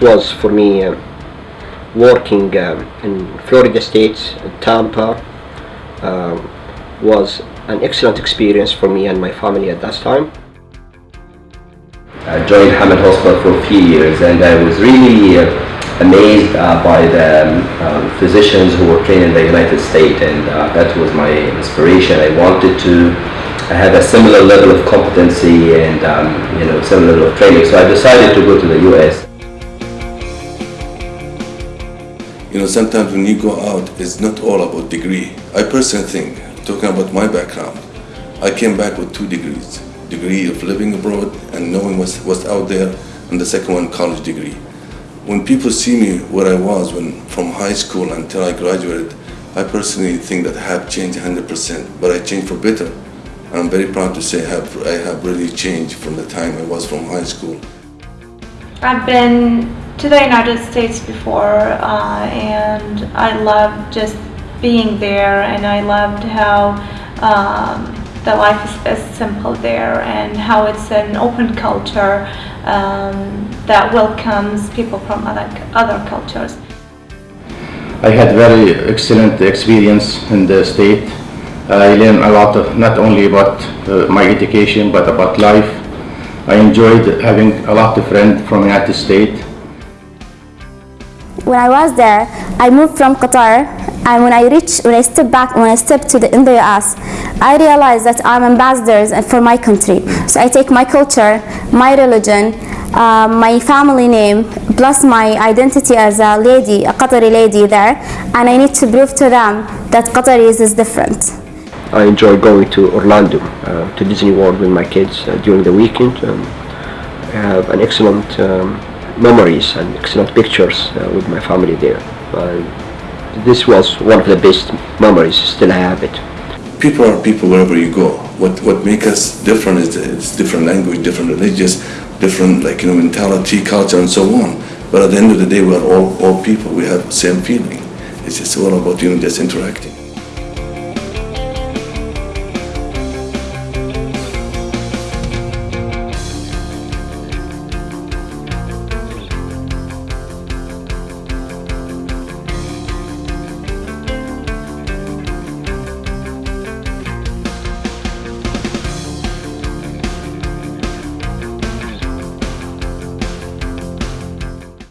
was for me uh, working um, in Florida State, Tampa, um, was an excellent experience for me and my family at that time. I joined Hamad Hospital for a few years and I was really uh, amazed uh, by the um, um, physicians who were trained in the United States and uh, that was my inspiration. I wanted to have a similar level of competency and um, you know similar level of training so I decided to go to the US. Know, sometimes when you go out, it's not all about degree. I personally think, talking about my background, I came back with two degrees. Degree of living abroad and knowing what's, what's out there, and the second one, college degree. When people see me where I was when from high school until I graduated, I personally think that I have changed 100%, but I changed for better. I'm very proud to say I have, I have really changed from the time I was from high school. I've been to the United States before uh, and I loved just being there and I loved how um, the life is, is, simple there and how it's an open culture um, that welcomes people from other, other cultures. I had very excellent experience in the state. I learned a lot of not only about uh, my education but about life. I enjoyed having a lot of friends from United States when I was there, I moved from Qatar and when I reached, when I stepped back, when I stepped to the, in the US, I realized that I'm ambassadors for my country. So I take my culture, my religion, uh, my family name, plus my identity as a lady, a Qatari lady there, and I need to prove to them that Qataris is different. I enjoy going to Orlando, uh, to Disney World with my kids uh, during the weekend. Um, I have an excellent um, memories and excellent pictures uh, with my family there. This was one of the best memories, still I have it. People are people wherever you go. What what makes us different is it's different language, different religious, different like you know mentality, culture, and so on. But at the end of the day, we are all all people. We have the same feeling. It's just all about you know just interacting.